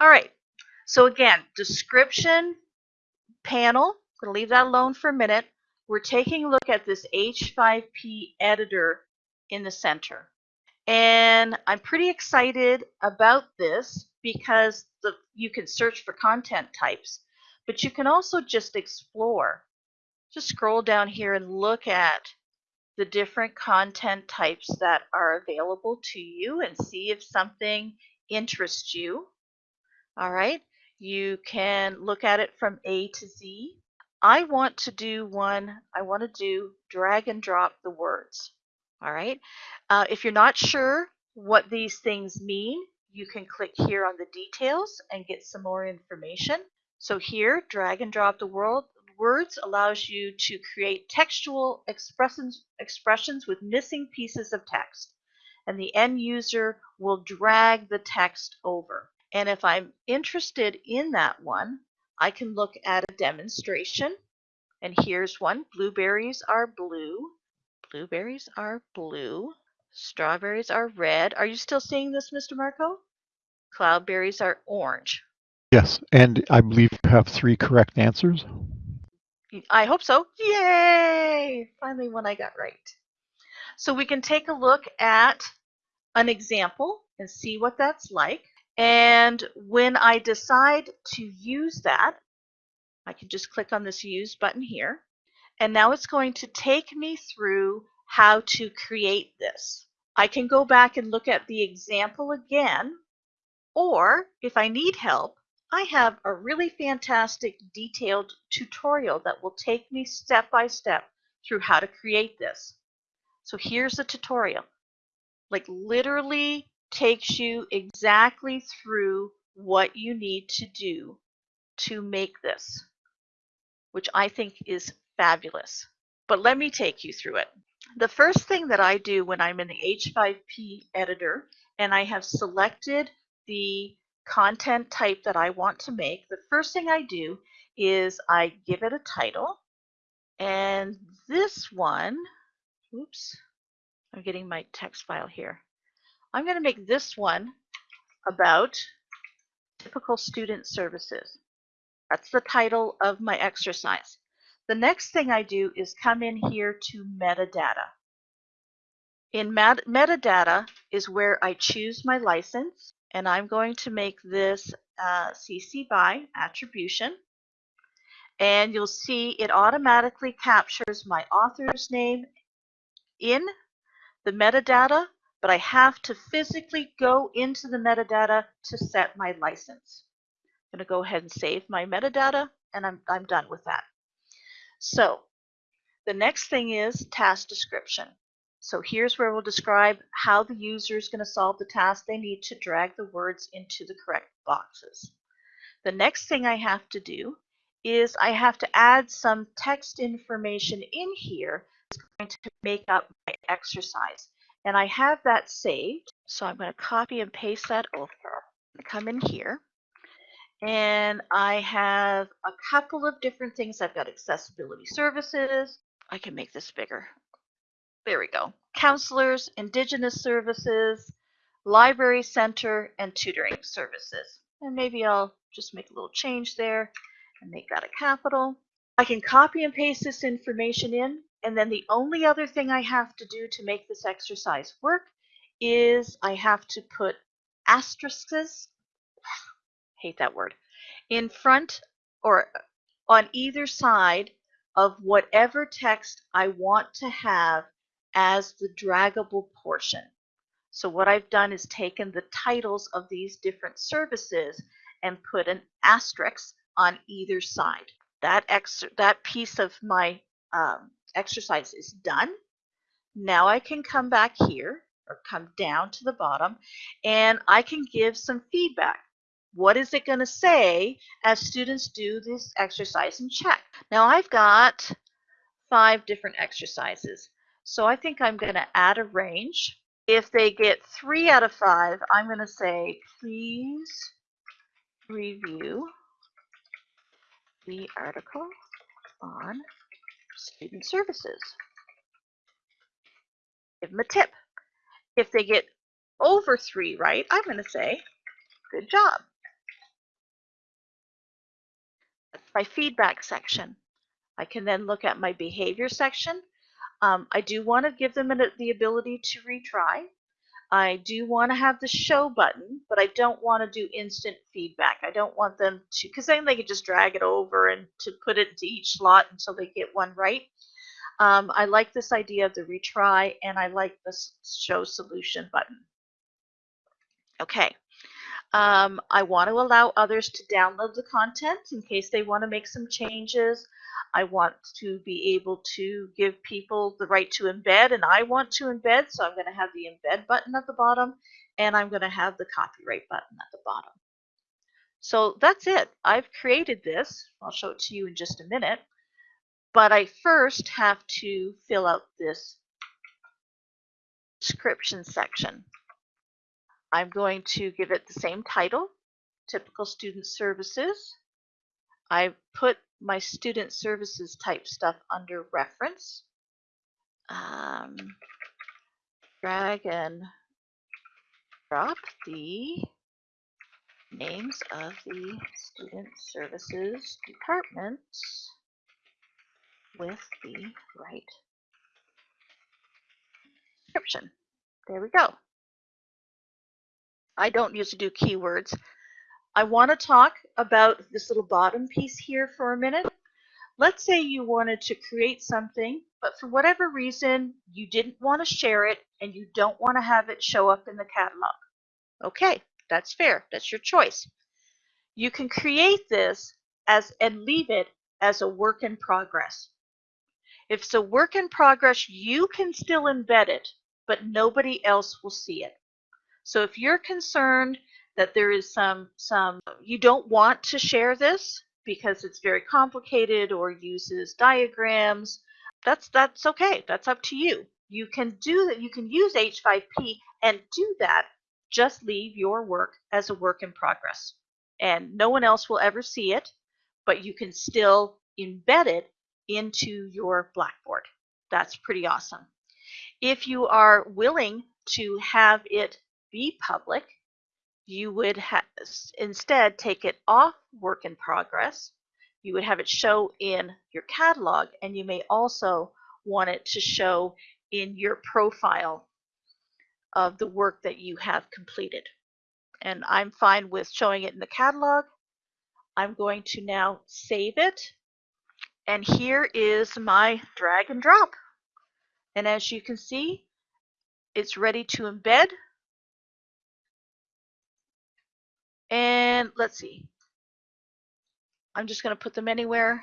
All right. So again, description panel. I'm going to leave that alone for a minute. We're taking a look at this H5P editor in the center. And I'm pretty excited about this because the, you can search for content types, but you can also just explore. Just scroll down here and look at the different content types that are available to you and see if something interests you. All right, you can look at it from A to Z. I want to do one, I want to do drag and drop the words. All right, uh, if you're not sure what these things mean, you can click here on the details and get some more information. So here, drag and drop the world, words allows you to create textual expressions, expressions with missing pieces of text. And the end user will drag the text over. And if I'm interested in that one, I can look at a demonstration. And here's one. Blueberries are blue. Blueberries are blue. Strawberries are red. Are you still seeing this, Mr. Marco? Cloudberries are orange. Yes, and I believe you have three correct answers. I hope so. Yay! Finally one I got right. So we can take a look at an example and see what that's like. And when I decide to use that, I can just click on this use button here. And now it's going to take me through how to create this. I can go back and look at the example again, or if I need help, I have a really fantastic detailed tutorial that will take me step by step through how to create this. So here's the tutorial. Like literally takes you exactly through what you need to do to make this, which I think is fabulous. But let me take you through it. The first thing that I do when I'm in the H5P editor and I have selected the content type that I want to make, the first thing I do is I give it a title. And this one, oops, I'm getting my text file here. I'm going to make this one about typical student services. That's the title of my exercise. The next thing I do is come in here to metadata. In met metadata is where I choose my license and I'm going to make this uh, CC BY attribution. And you'll see it automatically captures my author's name in the metadata, but I have to physically go into the metadata to set my license. I'm going to go ahead and save my metadata, and I'm, I'm done with that. So the next thing is task description. So here's where we'll describe how the user is going to solve the task they need to drag the words into the correct boxes. The next thing I have to do is I have to add some text information in here that's going to make up my exercise. And I have that saved. So I'm going to copy and paste that over. Come in here. And I have a couple of different things. I've got accessibility services. I can make this bigger. There we go. Counselors, Indigenous services, Library Center, and tutoring services. And maybe I'll just make a little change there and make that a capital. I can copy and paste this information in, and then the only other thing I have to do to make this exercise work is I have to put asterisks, hate that word, in front or on either side of whatever text I want to have as the draggable portion. So what I've done is taken the titles of these different services and put an asterisk on either side. That, that piece of my um, exercise is done. Now I can come back here or come down to the bottom and I can give some feedback. What is it going to say as students do this exercise and check? Now I've got five different exercises. So I think I'm going to add a range. If they get three out of five, I'm going to say, please review the article on student services. Give them a tip. If they get over three right, I'm going to say, good job. That's my feedback section. I can then look at my behavior section. Um, I do want to give them an, the ability to retry I do want to have the show button, but I don't want to do instant feedback. I don't want them to, because then they could just drag it over and to put it to each slot until they get one right. Um, I like this idea of the retry, and I like the show solution button. Okay. Um, I want to allow others to download the content in case they want to make some changes. I want to be able to give people the right to embed, and I want to embed, so I'm going to have the embed button at the bottom, and I'm going to have the copyright button at the bottom. So that's it. I've created this. I'll show it to you in just a minute. But I first have to fill out this description section. I'm going to give it the same title, Typical Student Services. I put my student services type stuff under reference. Um, drag and drop the names of the student services departments with the right description. There we go. I don't usually do keywords. I want to talk about this little bottom piece here for a minute. Let's say you wanted to create something, but for whatever reason, you didn't want to share it and you don't want to have it show up in the catalog. Okay, that's fair. That's your choice. You can create this as and leave it as a work in progress. If it's a work in progress, you can still embed it, but nobody else will see it. So if you're concerned that there is some some you don't want to share this because it's very complicated or uses diagrams, that's that's okay. That's up to you. You can do that. You can use H5P and do that. Just leave your work as a work in progress, and no one else will ever see it, but you can still embed it into your Blackboard. That's pretty awesome. If you are willing to have it be public, you would instead take it off work in progress. You would have it show in your catalog, and you may also want it to show in your profile of the work that you have completed. And I'm fine with showing it in the catalog. I'm going to now save it. And here is my drag and drop. And as you can see, it's ready to embed And let's see. I'm just going to put them anywhere.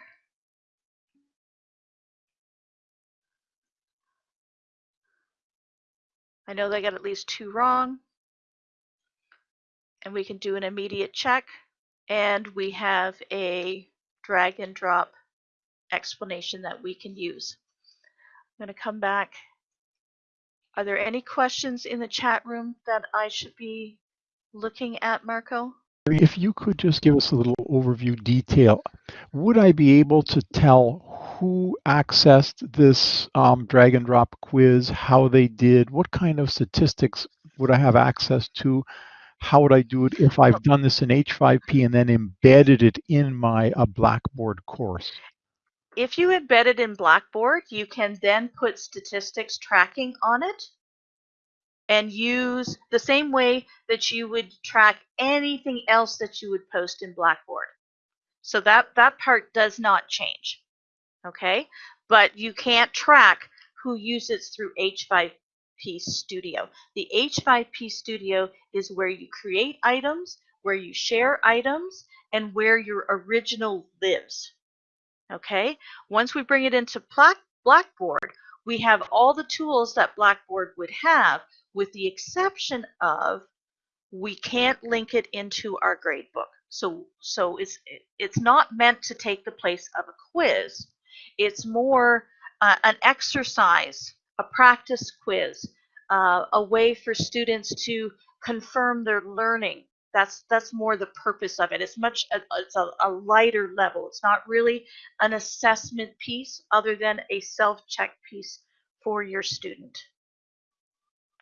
I know they got at least two wrong. And we can do an immediate check. And we have a drag and drop explanation that we can use. I'm going to come back. Are there any questions in the chat room that I should be looking at, Marco? If you could just give us a little overview detail, would I be able to tell who accessed this um, drag and drop quiz, how they did, what kind of statistics would I have access to? How would I do it if I've done this in H5P and then embedded it in my uh, Blackboard course? If you embed it in Blackboard, you can then put statistics tracking on it and use the same way that you would track anything else that you would post in Blackboard. So that, that part does not change, okay? But you can't track who uses through H5P Studio. The H5P Studio is where you create items, where you share items, and where your original lives, okay? Once we bring it into Blackboard, we have all the tools that Blackboard would have with the exception of we can't link it into our gradebook. So, so it's, it's not meant to take the place of a quiz. It's more uh, an exercise, a practice quiz, uh, a way for students to confirm their learning. That's that's more the purpose of it. It's much it's a, a lighter level. It's not really an assessment piece, other than a self-check piece for your student.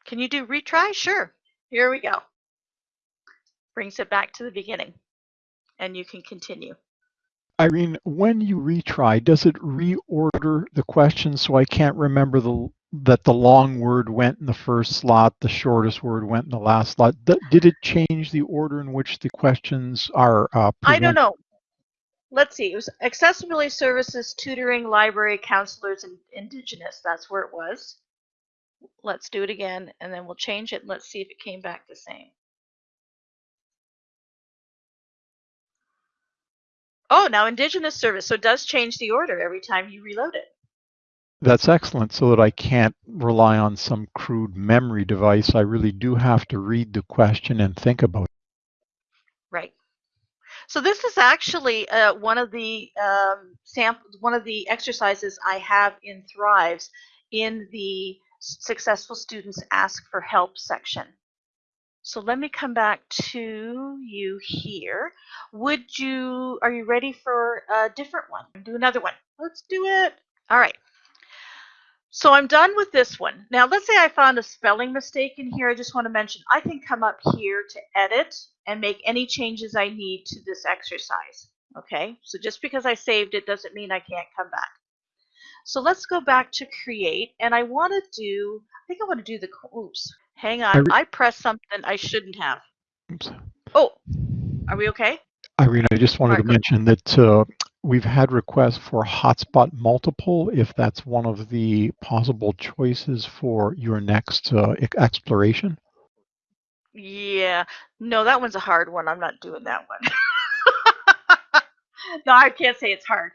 Can you do retry? Sure. Here we go. Brings it back to the beginning. And you can continue. Irene, when you retry, does it reorder the questions so I can't remember the that the long word went in the first slot, the shortest word went in the last slot? Th- Did it change the order in which the questions are uh, I don't know. Let's see. It was accessibility services, tutoring, library, counselors, and indigenous. That's where it was. Let's do it again, and then we'll change it. Let's see if it came back the same. Oh, now indigenous service. So it does change the order every time you reload it. That's excellent so that I can't rely on some crude memory device. I really do have to read the question and think about it. Right. So this is actually uh, one of the um, sample, one of the exercises I have in Thrives in the successful students ask for help section. So let me come back to you here. Would you, are you ready for a different one? Do another one. Let's do it. All right. So I'm done with this one. Now let's say I found a spelling mistake in here. I just want to mention I can come up here to edit and make any changes I need to this exercise. Okay, so just because I saved it doesn't mean I can't come back. So let's go back to create and I want to do, I think I want to do the, oops, hang on. I, pressed something I shouldn't have. Oops. Oh, are we okay? Irene, I just wanted right, to mention that uh, we've had requests for hotspot multiple, if that's one of the possible choices for your next uh, exploration. Yeah, no, that one's a hard one. I'm not doing that one. no, I can't say it's hard.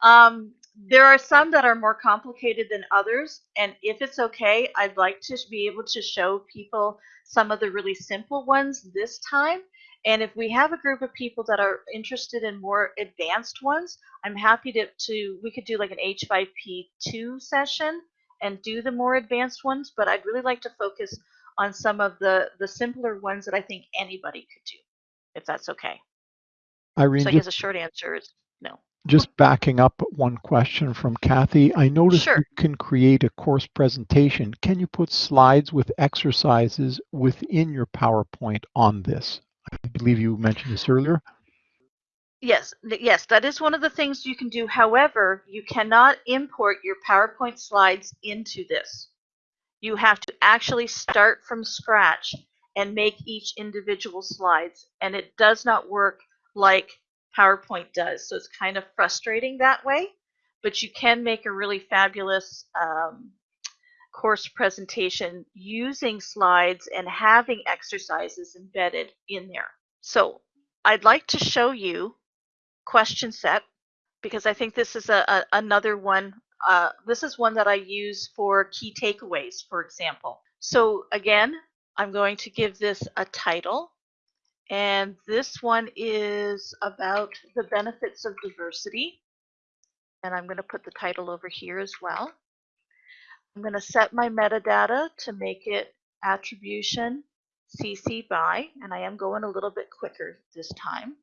Um, there are some that are more complicated than others, and if it's okay, I'd like to be able to show people some of the really simple ones this time. And if we have a group of people that are interested in more advanced ones, I'm happy to, to we could do like an H5P2 session and do the more advanced ones, but I'd really like to focus on some of the, the simpler ones that I think anybody could do, if that's okay. Irene, So I guess a short answer is no. Just backing up one question from Kathy. I noticed Sure. you can create a course presentation. Can you put slides with exercises within your PowerPoint on this? I believe you mentioned this earlier. Yes, yes, that is one of the things you can do. However, you cannot import your PowerPoint slides into this. You have to actually start from scratch and make each individual slides, and it does not work like PowerPoint does. So it's kind of frustrating that way, but you can make a really fabulous um, course presentation using slides and having exercises embedded in there. So I'd like to show you question set because I think this is a, a another one. Uh, this is one that I use for key takeaways, for example. So again, I'm going to give this a title. And this one is about the benefits of diversity. And I'm going to put the title over here as well. I'm going to set my metadata to make it attribution CC by, and I am going a little bit quicker this time.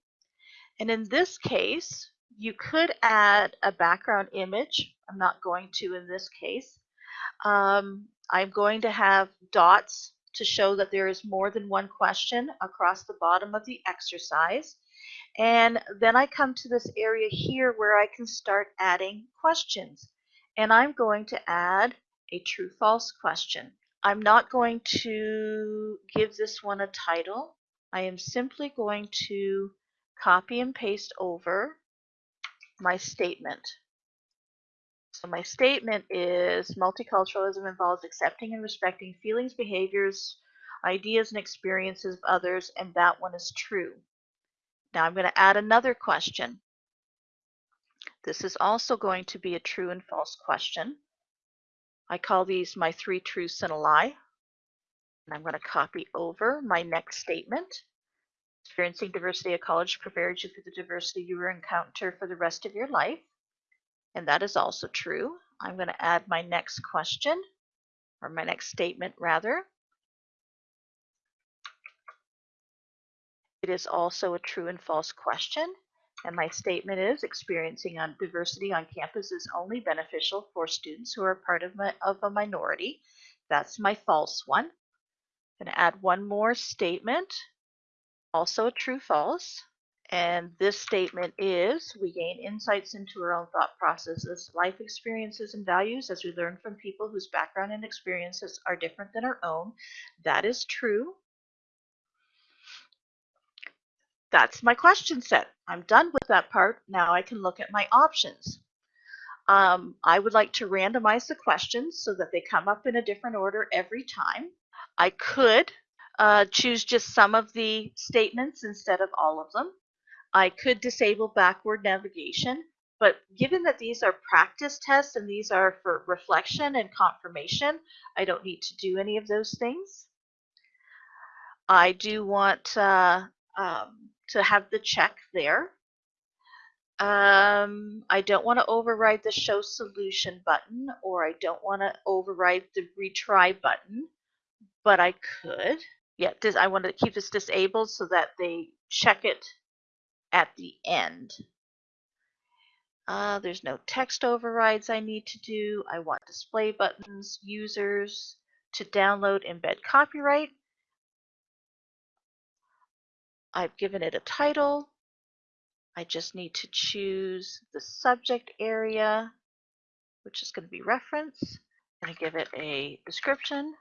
And in this case, you could add a background image. I'm not going to in this case. Um, I'm going to have dots to show that there is more than one question across the bottom of the exercise. And then I come to this area here where I can start adding questions. And I'm going to add a true false question. I'm not going to give this one a title. I am simply going to copy and paste over my statement. So my statement is multiculturalism involves accepting and respecting feelings, behaviors, ideas, and experiences of others, and that one is true. Now I'm going to add another question. This is also going to be a true and false question. I call these my three truths and a lie. And I'm going to copy over my next statement. Experiencing diversity at college prepares you for the diversity you will encounter for the rest of your life. And that is also true. I'm going to add my next question, or my next statement rather. It is also a true and false question. And my statement is experiencing on diversity on campus is only beneficial for students who are part of, my, of a minority. That's my false one. I'm going to add one more statement, also a true false. And this statement is we gain insights into our own thought processes, life experiences, and values as we learn from people whose background and experiences are different than our own. That is true. That's my question set. I'm done with that part. Now I can look at my options. Um, I would like to randomize the questions so that they come up in a different order every time. I could uh, choose just some of the statements instead of all of them. I could disable backward navigation, but given that these are practice tests and these are for reflection and confirmation, I don't need to do any of those things. I do want uh, um, to have the check there. Um, I don't want to override the show solution button or I don't want to override the retry button, but I could. Yeah, I want to keep this disabled so that they check it at the end. Uh, there's no text overrides I need to do. I want display buttons, users, to download embed copyright. I've given it a title. I just need to choose the subject area, which is going to be reference. I give it a description.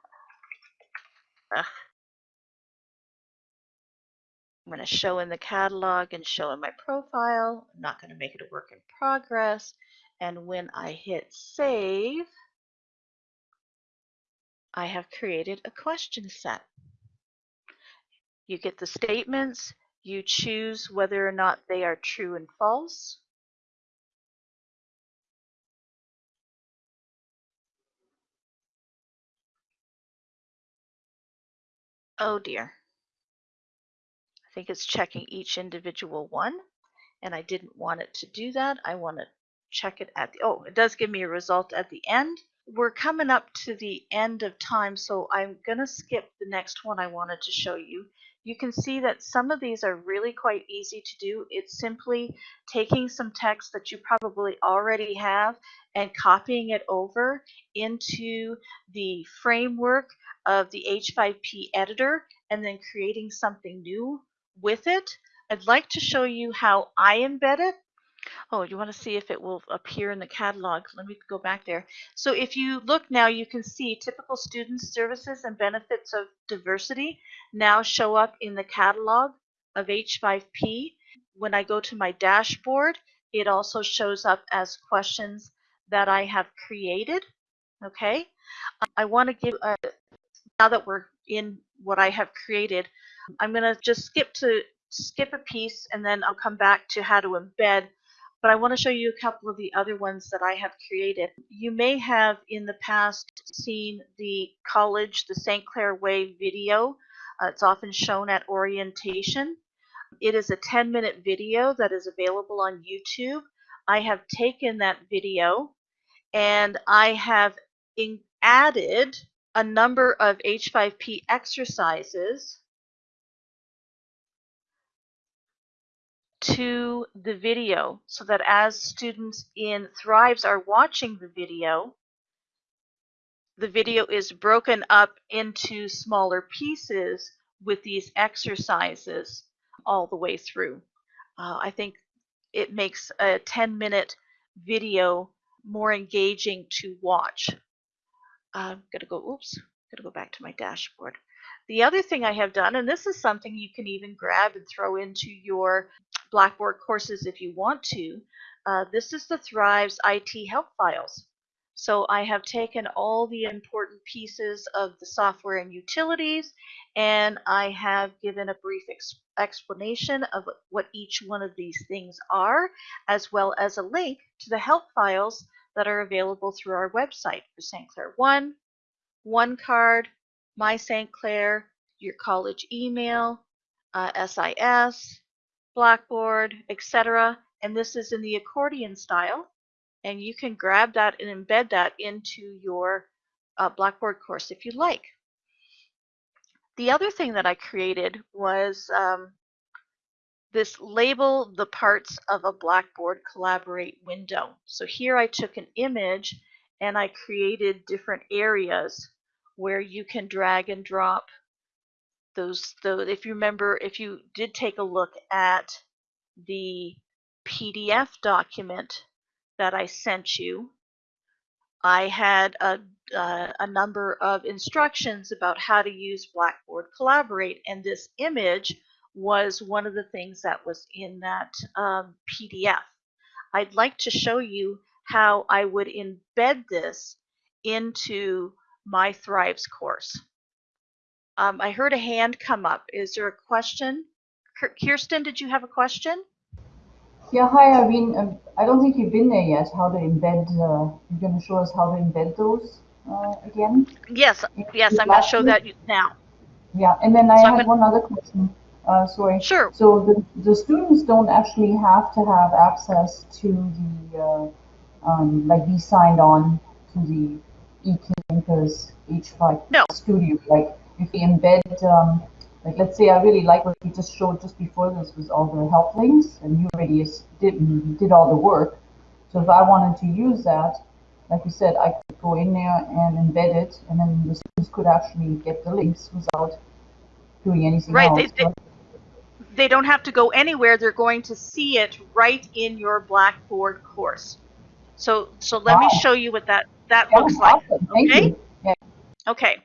Ugh. I'm going to show in the catalog and show in my profile. I'm not going to make it a work in progress. And when I hit save, I have created a question set. You get the statements, you choose whether or not they are true and false. Oh dear. Think it's checking each individual one and I didn't want it to do that. I want to check it at the, oh, it does give me a result at the end. We're coming up to the end of time, so I'm going to skip the next one I wanted to show you. You can see that some of these are really quite easy to do. It's simply taking some text that you probably already have and copying it over into the framework of the H5P editor and then creating something new with it. I'd like to show you how I embed it. Oh, you want to see if it will appear in the catalog. Let me go back there. So if you look now, you can see typical student services and benefits of diversity now show up in the catalog of H5P. When I go to my dashboard, it also shows up as questions that I have created. Okay, I want to give, now that we're in what I have created, I'm going to just skip to skip a piece and then I'll come back to how to embed but I want to show you a couple of the other ones that I have created. You may have in the past seen the college, the St. Clair Way video. Uh, it's often shown at orientation. It is a 10 minute video that is available on YouTube. I have taken that video and I have added a number of H5P exercises to the video so that as students in Thrives are watching the video, the video is broken up into smaller pieces with these exercises all the way through. Uh, I think it makes a 10 minute video more engaging to watch. I'm going to go, oops, going to go back to my dashboard. The other thing I have done, and this is something you can even grab and throw into your Blackboard courses if you want to, uh, this is the Thrives IT help files. So I have taken all the important pieces of the software and utilities and I have given a brief ex explanation of what each one of these things are as well as a link to the help files that are available through our website for St. Clair 1, One Card, My St. Clair, your college email, uh, SIS, Blackboard, etc. And this is in the accordion style. And you can grab that and embed that into your uh, Blackboard course if you like. The other thing that I created was um, this label the parts of a Blackboard Collaborate window. So here I took an image and I created different areas where you can drag and drop those, those if you remember, if you did take a look at the PDF document that I sent you, I had a, uh, a number of instructions about how to use Blackboard Collaborate, and this image was one of the things that was in that um, PDF. I'd like to show you how I would embed this into my Thrives course. Um, I heard a hand come up. Is there a question? Kirsten, did you have a question? Yeah, hi, Irene. Um, I don't think you've been there yet. How to embed, uh, you're going to show us how to embed those uh, again? Yes, yes, I'm going to show that now. Yeah, and then I So I'm had gonna- one other question. Uh, sorry. Sure. So the, the students don't actually have to have access to the, uh, um, like be signed on to the eCampus H5 No. Studio. Like if we embed, um, like let's say I really like what you just showed just before this was all the help links and you already did, did all the work. So if I wanted to use that, like you said, I could go in there and embed it and then the students could actually get the links without doing anything Right, else. they- they- They don't have to go anywhere. They're going to see it right in your Blackboard course. So, so let me show you what that, that Yeah, looks like. awesome. Okay? Yeah. Okay,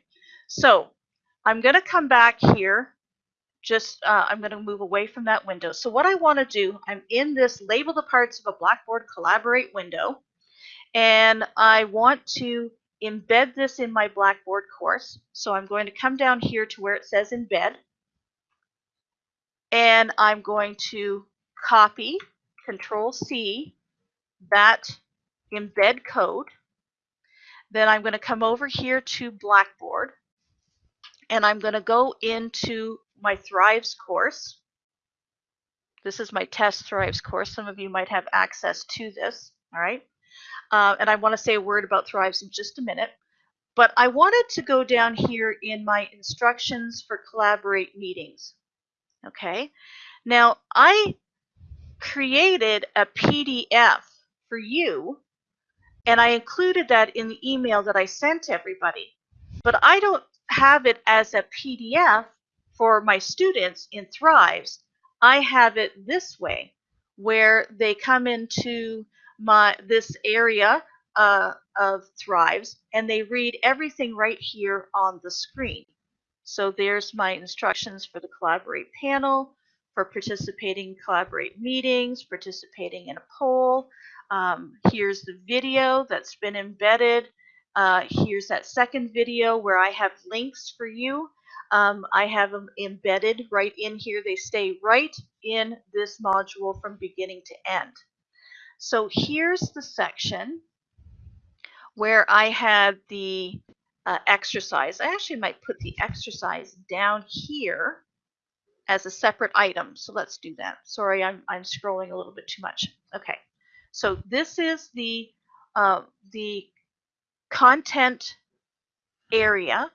so I'm going to come back here. Just, uh, I'm going to move away from that window. So what I want to do, I'm in this label the parts of a Blackboard Collaborate window, and I want to embed this in my Blackboard course. So I'm going to come down here to where it says embed, and I'm going to copy, Control C, that embed code. Then I'm going to come over here to Blackboard and I'm going to go into my Thrives course. This is my test Thrives course. Some of you might have access to this, all right? Uh, and I want to say a word about Thrives in just a minute. But I wanted to go down here in my instructions for Collaborate meetings. Okay, now I created a PDF for you and I included that in the email that I sent everybody. But I don't have it as a PDF for my students in Thrives. I have it this way, where they come into my this area uh, of Thrives and they read everything right here on the screen. So there's my instructions for the Collaborate panel, for participating in Collaborate meetings, participating in a poll, um, here's the video that's been embedded. Uh, here's that second video where I have links for you. Um, I have them embedded right in here. They stay right in this module from beginning to end. So here's the section where I had the uh, exercise. I actually might put the exercise down here as a separate item. So let's do that. Sorry, I'm, I'm scrolling a little bit too much. Okay. So this is the uh, the content area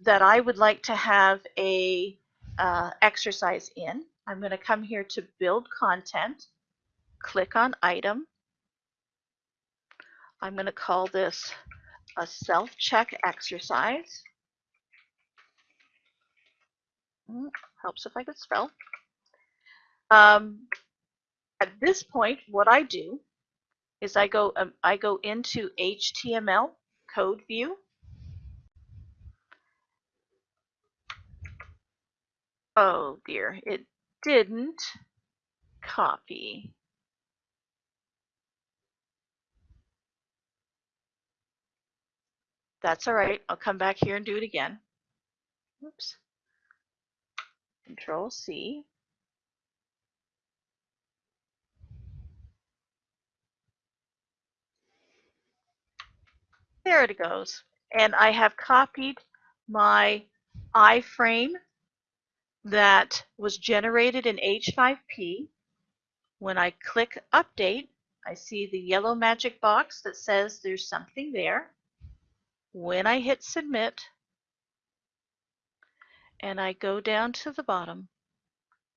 that I would like to have a uh, exercise in. I'm going to come here to build content, click on item. I'm going to call this a self-check exercise. Mm, helps if I could spell. Um, at this point, what I do is I go um, I go into HTML code view. Oh dear, it didn't copy. That's all right. I'll come back here and do it again. Oops. Control C. There it goes. And I have copied my iframe that was generated in H5P. When I click update, I see the yellow magic box that says there's something there. When I hit submit and I go down to the bottom,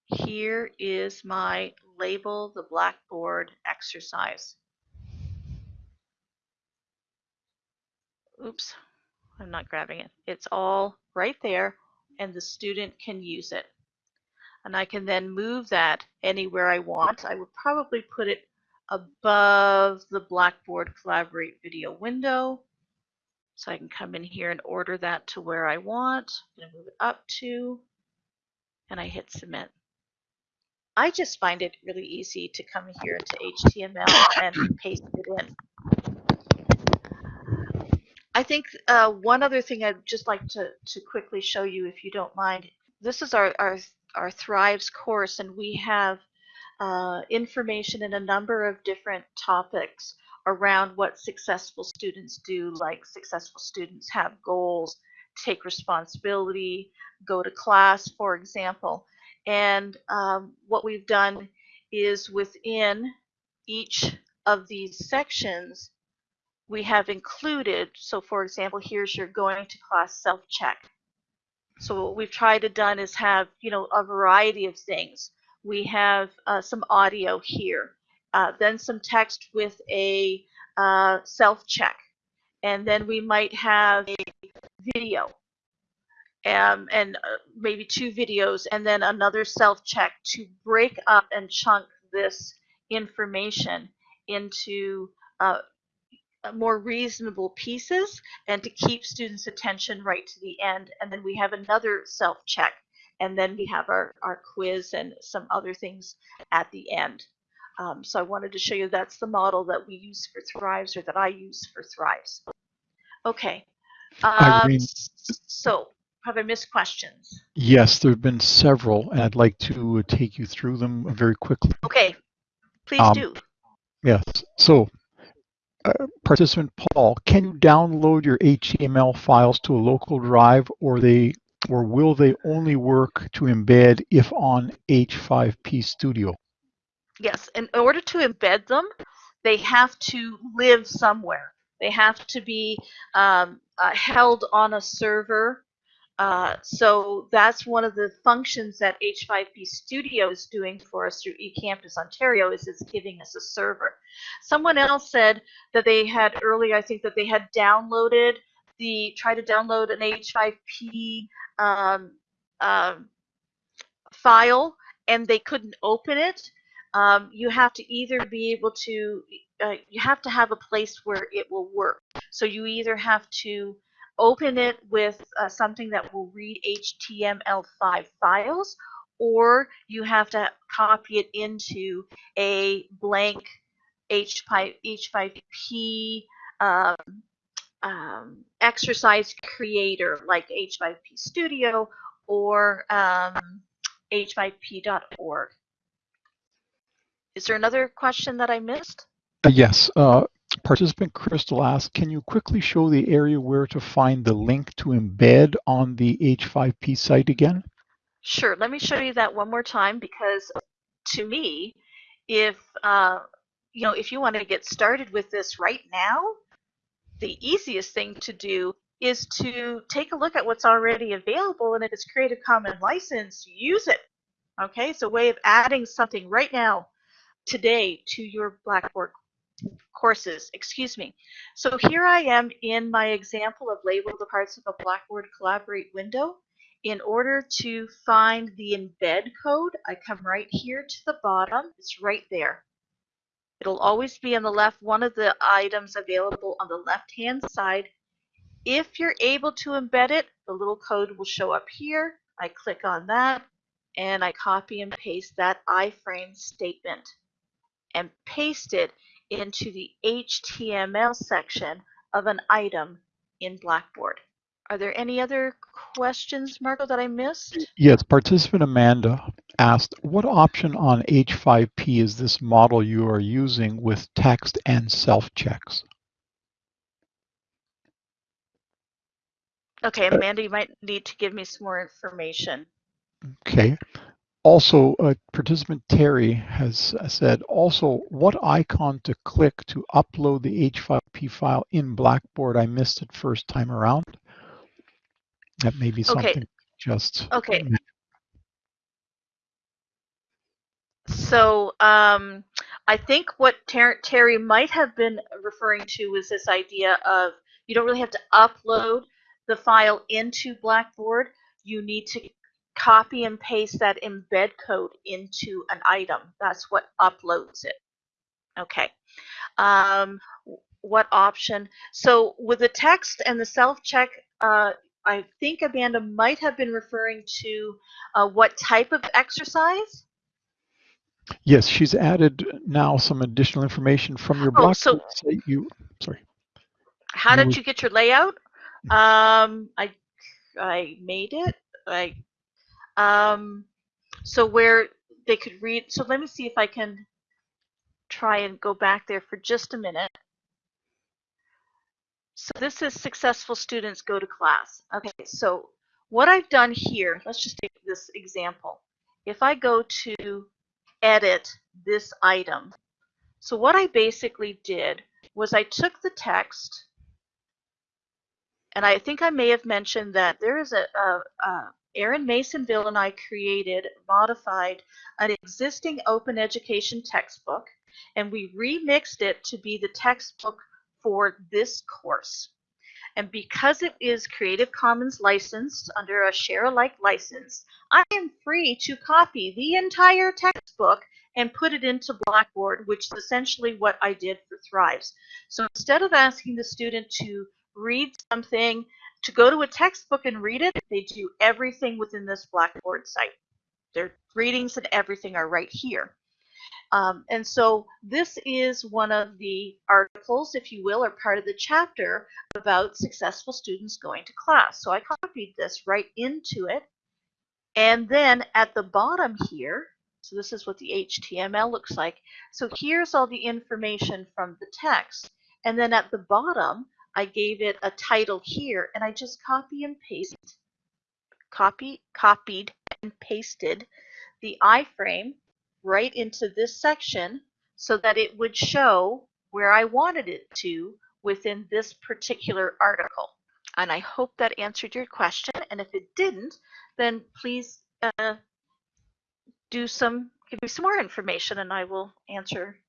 here is my label the blackboard exercise. Oops, I'm not grabbing it. It's all right there and the student can use it. And I can then move that anywhere I want. I would probably put it above the Blackboard Collaborate video window. So I can come in here and order that to where I want. I'm going to move it up to, and I hit submit. I just find it really easy to come here to HTML and paste it in. I think uh, one other thing I'd just like to, to quickly show you, if you don't mind. This is our, our, our Thrives course, and we have uh, information in a number of different topics around what successful students do, like successful students have goals, take responsibility, go to class, for example. And um, what we've done is within each of these sections, we have included, so for example, here's your going to class self-check. So what we've tried to done is have, you know, a variety of things. We have uh, some audio here, uh, then some text with a uh, self-check, and then we might have a video um, and uh, maybe two videos, and then another self-check to break up and chunk this information into uh, more reasonable pieces and to keep students' attention right to the end. And then we have another self-check, and then we have our, our quiz and some other things at the end. Um, so I wanted to show you that's the model that we use for Thrives or that I use for Thrives. Okay. Um, so have I missed questions? Yes, there have been several, and I'd like to take you through them very quickly. Okay, please Um, do. Yes. So, uh, participant Paul, can you download your HTML files to a local drive, or they, or will they only work to embed if on H5P Studio? Yes, in order to embed them, they have to live somewhere. They have to be um, uh, held on a server. Uh, so that's one of the functions that H5P Studio is doing for us through eCampus Ontario is it's giving us a server. Someone else said that they had earlier, I think that they had downloaded the, try to download an H5P um, um, file and they couldn't open it. Um, you have to either be able to, uh, you have to have a place where it will work. So you either have to open it with uh, something that will read HTML5 files, or you have to copy it into a blank H5, H5P um, um, exercise creator like H5P Studio or um, h5p.org. Is there another question that I missed? Uh, yes. Uh, participant Crystal asked, can you quickly show the area where to find the link to embed on the H5P site again? Sure. Let me show you that one more time because to me, if uh, you know, if you want to get started with this right now, the easiest thing to do is to take a look at what's already available and if it's Creative Commons license, use it. Okay, it's a way of adding something right now, today, to your Blackboard courses, excuse me. So here I am in my example of label the parts of a Blackboard Collaborate window. In order to find the embed code, I come right here to the bottom. It's right there. It'll always be on the left, one of the items available on the left-hand side. If you're able to embed it, the little code will show up here. I click on that and I copy and paste that iframe statement and paste it into the HTML section of an item in Blackboard. Are there any other questions, Marco, that I missed? Yes, participant Amanda asked, what option on H5P is this model you are using with text and self-checks? Okay, Amanda, you might need to give me some more information. Okay. Also, uh, participant Terry has said, also, what icon to click to upload the H5P file in Blackboard? I missed it first time around. That may be something Okay. just. Okay. So um, I think what Ter- Terry might have been referring to was this idea of you don't really have to upload the file into Blackboard. You need to copy and paste that embed code into an item. That's what uploads it. Okay. Um, what option? So with the text and the self-check, uh, I think Amanda might have been referring to uh, what type of exercise. Yes, she's added now some additional information from your Oh, Blackboard so-. You, sorry. How did you get your layout? Um, I I made it. I um, so where they could read. So let me see if I can try and go back there for just a minute. So this is successful students go to class. Okay, so what I've done here, let's just take this example. If I go to edit this item, so what I basically did was I took the text, and I think I may have mentioned that there is a, a, a Aaron Masonville and I created, modified an existing open education textbook, and we remixed it to be the textbook for this course. And because it is Creative Commons licensed under a share alike license, I am free to copy the entire textbook and put it into Blackboard, which is essentially what I did for Thrives. So instead of asking the student to read something, to go to a textbook and read it, they do everything within this Blackboard site. Their readings and everything are right here. Um, and so this is one of the articles, if you will, or part of the chapter about successful students going to class. So I copied this right into it. And then at the bottom here, so this is what the HTML looks like. So here's all the information from the text. And then at the bottom, I gave it a title here, and I just copy and paste, copy, copied and pasted the iframe right into this section so that it would show where I wanted it to within this particular article. And I hope that answered your question. And if it didn't, then please uh, do some, give me some more information and I will answer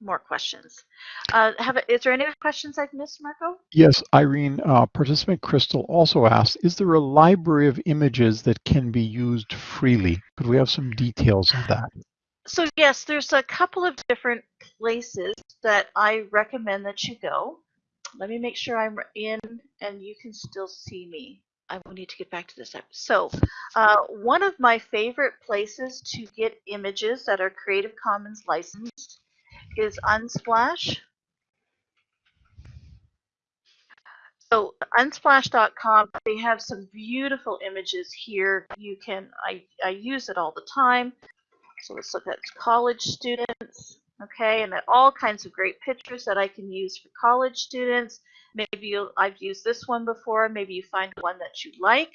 more questions. Uh, have, is there any questions I've missed, Marco? Yes, Irene, uh, participant Crystal also asked, is there a library of images that can be used freely? Could we have some details of that? So yes, there's a couple of different places that I recommend that you go. Let me make sure I'm in and you can still see me. I will need to get back to this. app. So uh, one of my favorite places to get images that are Creative Commons licensed is Unsplash. So unsplash.com, they have some beautiful images here. You can, I, I use it all the time. So let's look at college students, okay, and all kinds of great pictures that I can use for college students. Maybe I've used this one before. Maybe you find one that you like.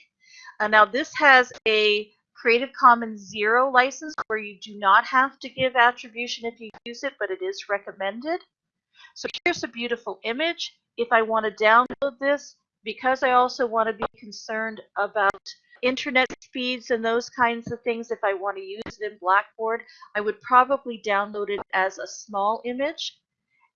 Uh, now this has a Creative Commons Zero license where you do not have to give attribution if you use it, but it is recommended. So here's a beautiful image. If I want to download this, because I also want to be concerned about internet speeds and those kinds of things, if I want to use it in Blackboard, I would probably download it as a small image.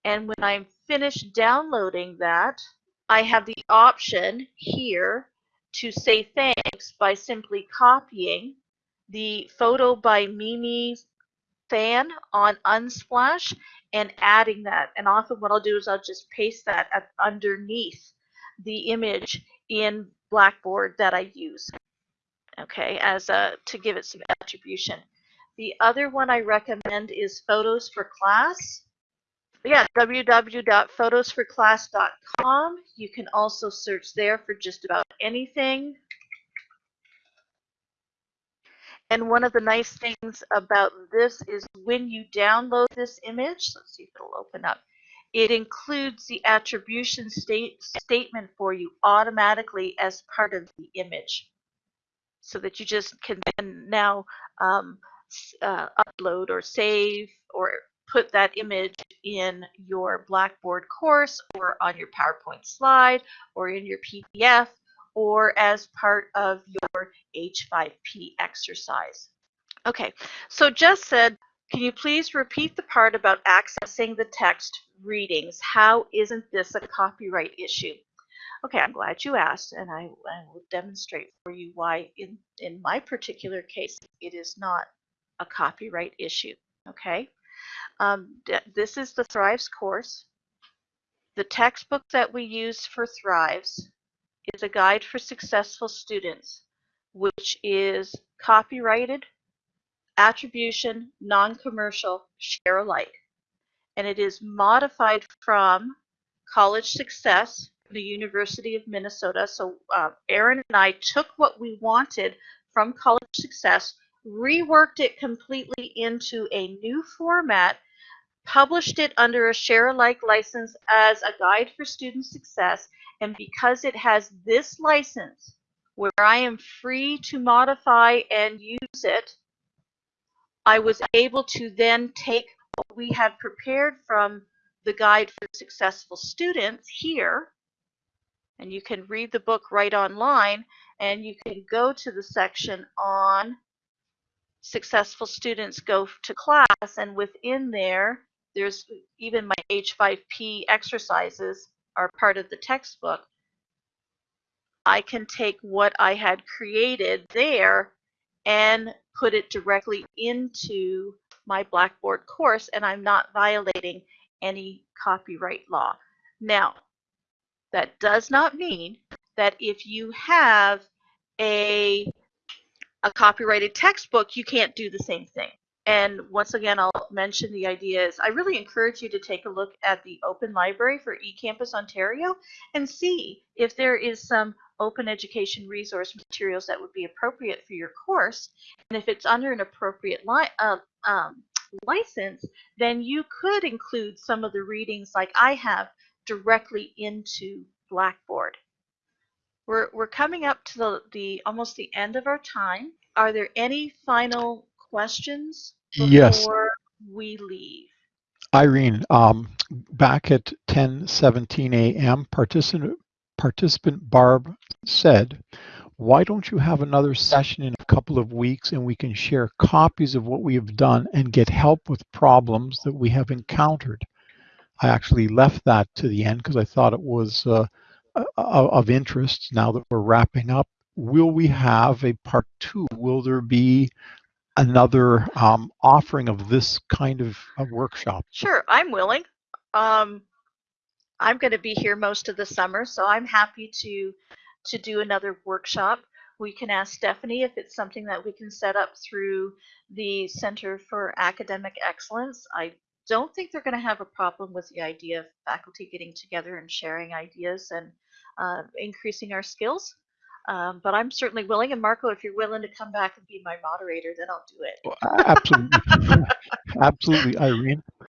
And when I'm finished downloading that, I have the option here to say thanks by simply copying the photo by Mimi Thian on Unsplash and adding that. And often what I'll do is I'll just paste that at, underneath the image in Blackboard that I use. Okay, as a to give it some attribution. The other one I recommend is Photos for Class. Yeah, www.photosforclass.com. You can also search there for just about anything. And one of the nice things about this is when you download this image, let's see if it'll open up, it includes the attribution state, statement for you automatically as part of the image. So that you just can then now um, uh, upload or save or put that image in your Blackboard course or on your PowerPoint slide or in your PDF or as part of your H5P exercise. Okay, so Jess said, can you please repeat the part about accessing the text readings? How isn't this a copyright issue? Okay, I'm glad you asked, and I, I will demonstrate for you why in, in my particular case, it is not a copyright issue, okay? Um, this is the Thrives course. The textbook that we use for Thrives is a guide for successful students, which is copyrighted, attribution, non-commercial, share alike. And it is modified from College Success, the University of Minnesota. So uh, Aaron and I took what we wanted from College Success, reworked it completely into a new format, published it under a share alike license as a guide for student success. And because it has this license where I am free to modify and use it, I was able to then take what we had prepared from the guide for successful students here, and you can read the book right online, and you can go to the section on successful students go to class, and within there, there's even my H5P exercises are part of the textbook. I can take what I had created there and put it directly into my Blackboard course, and I'm not violating any copyright law. Now, that does not mean that if you have a, a copyrighted textbook, you can't do the same thing. And once again, I'll mention the idea is I really encourage you to take a look at the Open Library for eCampus Ontario and see if there is some open education resource materials that would be appropriate for your course. And if it's under an appropriate li uh, um, license, then you could include some of the readings like I have directly into Blackboard. We're, we're coming up to the, the almost the end of our time. Are there any final questions before Yes, we leave? Irene, um, back at 10:17 a.m., participant participant Barb said, "Why don't you have another session in a couple of weeks and we can share copies of what we have done and get help with problems that we have encountered?" I actually left that to the end because I thought it was uh, of interest. Now that we're wrapping up, will we have a part two? Will there be another um, offering of this kind of a workshop? Sure, I'm willing. Um, I'm going to be here most of the summer, so I'm happy to to do another workshop. We can ask Stephanie if it's something that we can set up through the Center for Academic Excellence. I don't think they're going to have a problem with the idea of faculty getting together and sharing ideas and uh, increasing our skills. Um, but I'm certainly willing. And Marco, if you're willing to come back and be my moderator, then I'll do it. Absolutely, absolutely, Irene.